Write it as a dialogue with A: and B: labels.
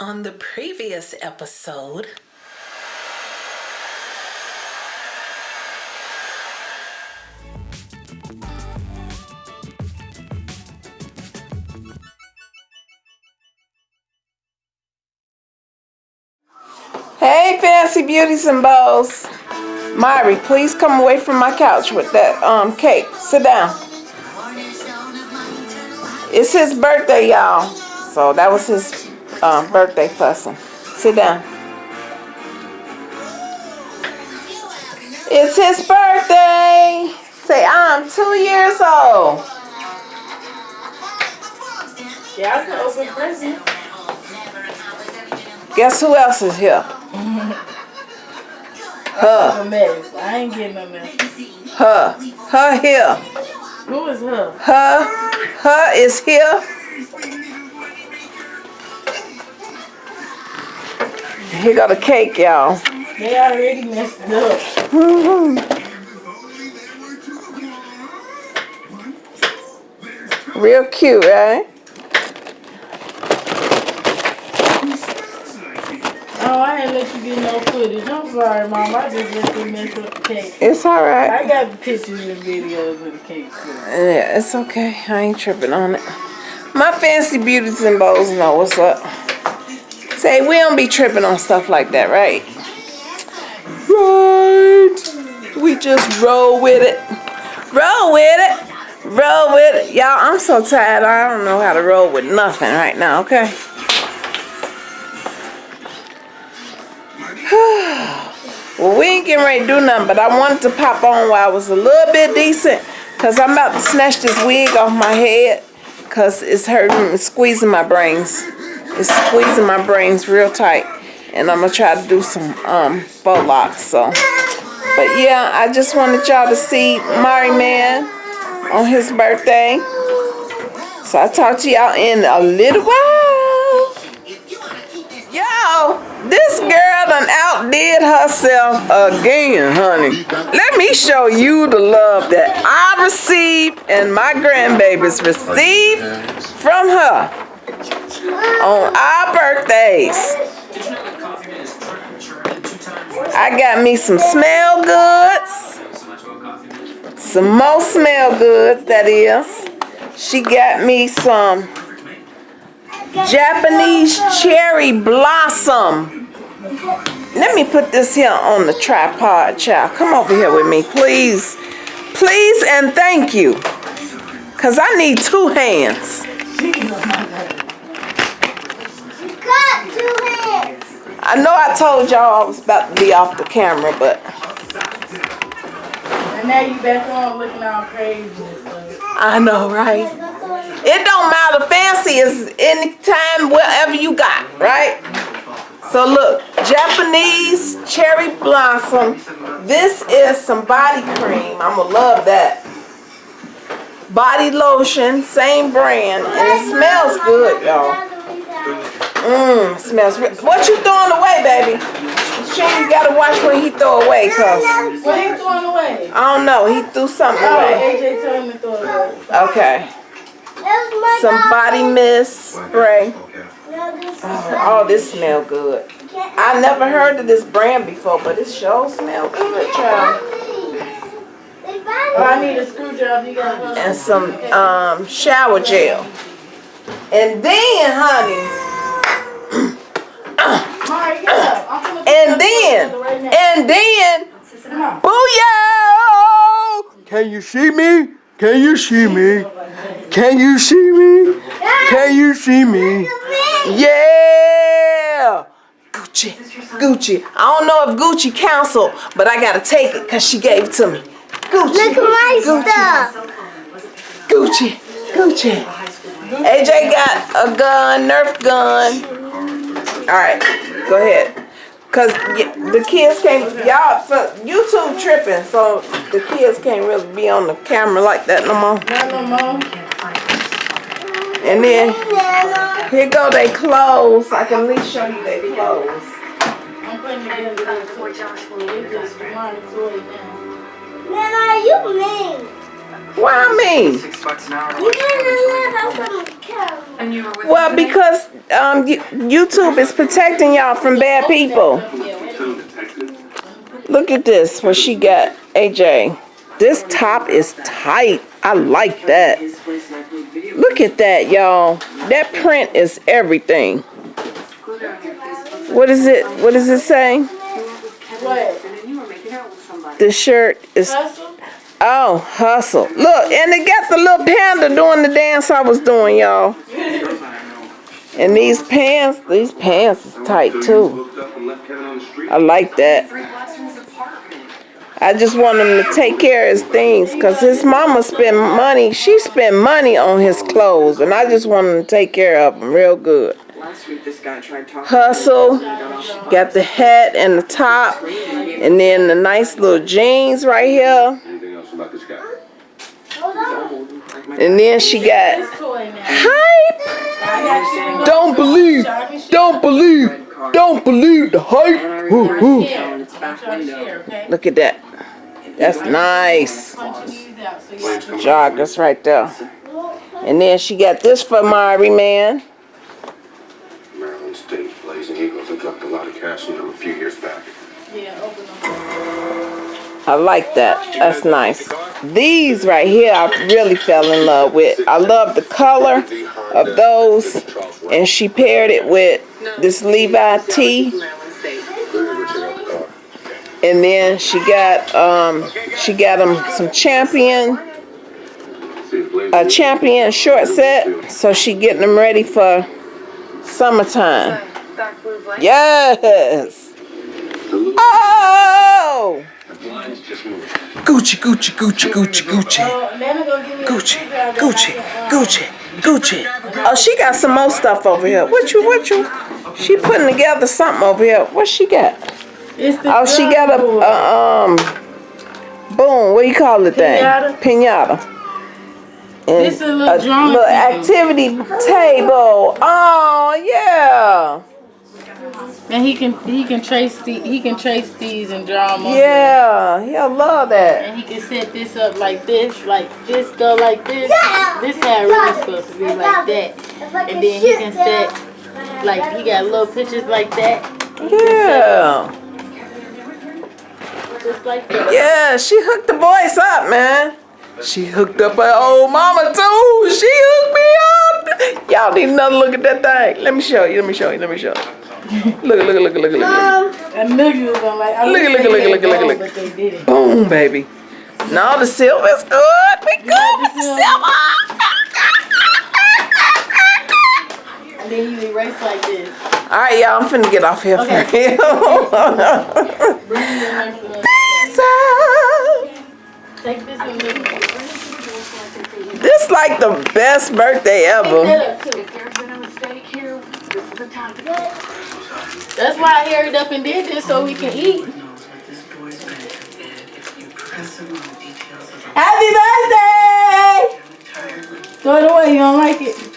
A: On the previous episode,
B: Hey, fancy beauties and bows. Myri, please come away from my couch with that um cake. Sit down. It's his birthday, y'all. So that was his um, birthday fussing. Sit down. It's his birthday. Say, I'm two years old.
C: Yeah, I can open present.
B: Guess who else is here? Her.
C: I ain't getting a mess.
B: Her. Her here.
C: Who is her?
B: Her. Her is here. Here got a cake, y'all.
C: They already messed it up. Mm-hmm.
B: Real cute, right?
C: Oh, I ain't let you get no footage. I'm sorry, Mom. I just let them mess up the cake.
B: It's all right.
C: I got pictures and videos of the cake too.
B: Yeah, it's okay. I ain't tripping on it. My fancy beauties and bows know what's up. Say, we don't be tripping on stuff like that, right? Right. We just roll with it. Roll with it. Roll with it. Y'all, I'm so tired. I don't know how to roll with nothing right now, okay? well, we ain't getting ready to do nothing, but I wanted to pop on while I was a little bit decent. Because I'm about to snatch this wig off my head. Because it's hurting, it's squeezing my brains. It's squeezing my brains real tight. And I'm going to try to do some um, locks. So. But yeah, I just wanted y'all to see Mari Man on his birthday. So I'll talk to y'all in a little while. Yo, this girl done outdid herself again, honey. Let me show you the love that I received and my grandbabies received from her on our birthdays. I got me some smell goods. Some more smell goods, that is. She got me some Japanese cherry blossom. Let me put this here on the tripod, child. Come over here with me, please. Please and thank you. Because I need two hands.
D: Got two hands.
B: I know I told y'all I was about to be off the camera, but
C: And now you back on looking all crazy.
B: I know, right? It don't matter. Fancy is anytime, wherever you got, right? So look, Japanese cherry blossom. This is some body cream. I'ma love that. Body lotion, same brand, and it smells good, y'all. Mmm, smells. Re- what you throwing away, baby? Sure, you gotta watch what he throw away, cause
C: What are you throwing away?
B: I don't know. He threw something
C: Oh,
B: away.
C: AJ told me to throw it away.
B: Okay. Some body mist spray. Oh, this smell good. I never heard of this brand before, but it sure smell good, child.
C: Oh, I need a screwdriver. You got one?
B: And some um, shower gel. And then, honey,
C: Mari, get up. I'm finna put
B: and then,
C: right
B: and then,
C: Come on.
B: booyah! Can you see me? Can you see me? Can you see me? Can you see me? Yeah! Gucci, Gucci. I don't know if Gucci counsel, but I gotta take it because she gave it to me. Gucci.
D: Look at my stuff.
B: Gucci, Gucci. AJ got a gun, Nerf gun. All right, go ahead. Cause the kids can't, y'all, so YouTube tripping, so the kids can't really be on the camera like that no more.
C: Not no more.
B: And then here go they clothes. I can at least show you they clothes.
C: I'm putting it together. so It just reminds me of.
D: Nana, you mean?
B: Why me?
E: Six bucks an hour.
D: You didn't live off of cow.
E: And you were with
B: Well, because um, YouTube is protecting y'all from bad people. Look at this, what she got, AJ. This top is tight. I like that. Look at that, y'all. That print is everything. What is it? What does it say?
C: What?
B: The shirt is? Oh hustle. Look, and they got the little panda doing the dance I was doing, y'all. And these pants, these pants is tight too. I like that. I just want him to take care of his things because his mama spend money. She spend money on his clothes, and I just want him to take care of them real good. Hustle, got the hat and the top, and then the nice little jeans right here.
F: Anything else about this guy?
B: And then she got
C: This toy now.
B: hype. Don't believe, don't believe, don't believe the hype. Ooh, ooh.
C: Share.
E: It's back
C: Try to
E: window.
C: share, okay?
B: Look at that. That's nice.
C: Punching these out so y'all can
B: Joggers right there. And then she got this for Mari, man. I like that. That's nice. These right here, I really fell in love with. I love the color of those. And she paired it with this Levi tee. And then she got um she got them some champion a champion short set. So she getting them ready for summertime. Yes. Oh.
F: The blinds just moved.
B: Gucci, Gucci, Gucci, Gucci, Gucci.
C: Oh, Nana gonna give me a
B: Gucci, Gucci,
C: I can,
B: Gucci, Gucci. Oh, she got some more stuff over here. What you, what you? She putting together something over here. What she got? Oh, she got a,
C: drum
B: a um, boom. What do you call it? Thing?
C: Pinata?
B: Pinata. And
C: This is a little drum
B: little activity table. Oh yeah,
C: And he can he can trace the, he can trace these and draw them on
B: yeah. He'll love that.
C: And he can set this up like this, like this go like this.
D: Yeah.
C: This how really supposed to be like that. And then he can set like he got little pictures like that,
B: Yeah,
C: just like that.
B: yeah. She hooked the boys up, man. She hooked up her old mama too. She hooked me up. Y'all need another look at that thing. Let me show you. Let me show you. Let me show you. Look, look, look, look, look, look.
C: I knew you was gonna like. I
B: Look at-
C: wish
B: look at- look at- look at- look at-
C: But they didn't.
B: Boom, baby. No, the silver's good. We good
C: Yeah,
B: with
C: the
B: the
C: silver.
B: silver.
C: And then you erase like this.
B: All right, y'all. I'm finna get off here
C: Okay.
B: for real.
C: Bring the next one.
B: Pizza.
C: Take this one you.
B: This like the best birthday ever.
C: that up too. That's why I hurried up and did this so we can eat.
B: Happy birthday!
C: Throw it away. You don't like it?